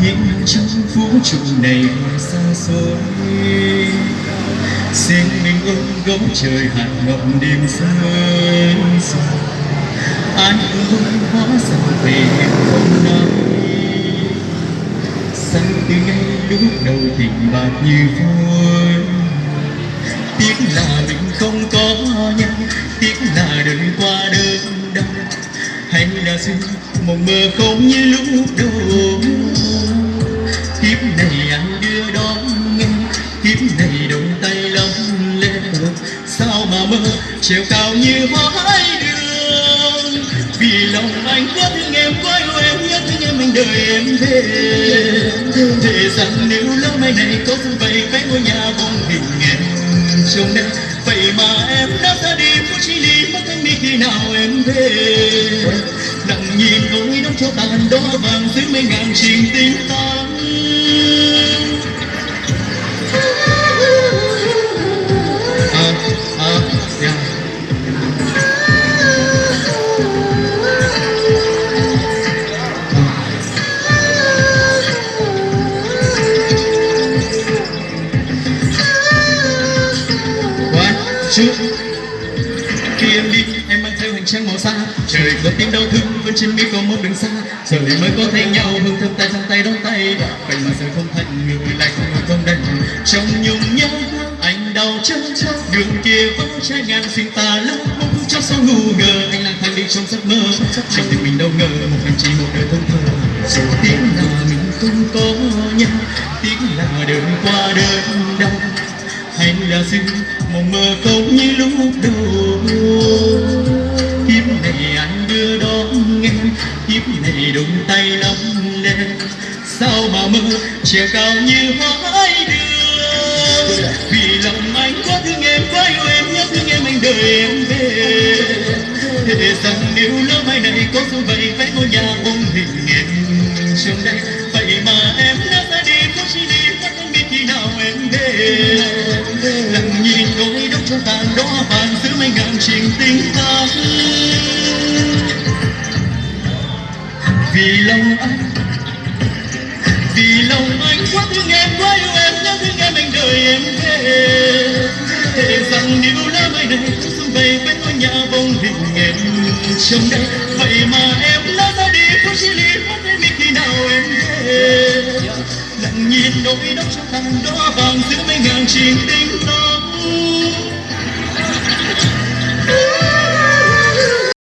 hiện trong vũ trụ này ngoài xa xôi. Xin mình ôm gấu trời hạt ngậm đêm rơi dài. Ai ơi hóa ra về em không nói xanh từ ngay lúc đầu tình bạc như vôi. Tiếc là mình không có nhau tiếc là đời qua đơn đau. Hay là duyên, một mơ không như lúc đầu này anh đưa đón nghe kiếp này đồng tay lắm lên sao mà mơ? Treo cao như hói đường. Vì lòng anh quá thương em quá yêu em nhất thương em anh đợi em về thề rằng nếu lỡ mai này có phương vậy cái ngôi nhà bóng hình em trong đây vậy mà em đã ra đi, phút chỉ đi mất anh đi khi nào em về? Lặng nhìn nỗi đau cho tàn đó vàng dưới mấy ngàn trình tình ta. Trước Khi em đi, em mang theo hành trang màu xa Trời có tiếng đau thương vẫn trên mi có một đường xa. Giờ mới có thấy nhau, hương thơm tay trong tay đón tay. Vậy mà giờ không thành, người lại không ngờ không đành. Trong nhung nhớ, anh đau chân Đường kia vẫn trái ngàn xin ta lắm Mong cho sao ngu ngờ, anh lang thang đi trong giấc mơ. Trong tim mình đâu ngờ, một hành trình một đời thân thơ. Em là dưng một mơ không như lúc đầu. Kiếp này anh đưa đón em kiếp này đụng tay lắm đen sao mà mơ trẻ cao như hói đường vì lòng anh quá thương em, quá yêu em, nhớ thương em anh đợi em về. Thề rằng nếu lỡ mai này có dấu vậy Phải ngôi nhà ôm hình em. Trong đây vậy mà em đã ra đi, có chỉ đi mất không biết khi nào em về. Hai ngàn trình tình ta vì lòng anh, vì lòng anh quá thương em quá yêu em nhớ thương em anh đợi em về. Thề rằng nếu lá mai này có xuân về bên ngôi nhà bông hình em trong đây vậy mà em đã ra đi, không chỉ lý mất em khi nào em về. Lặng nhìn nỗi đau trong tàn đó vàng giữa mấy ngàn trình tình ta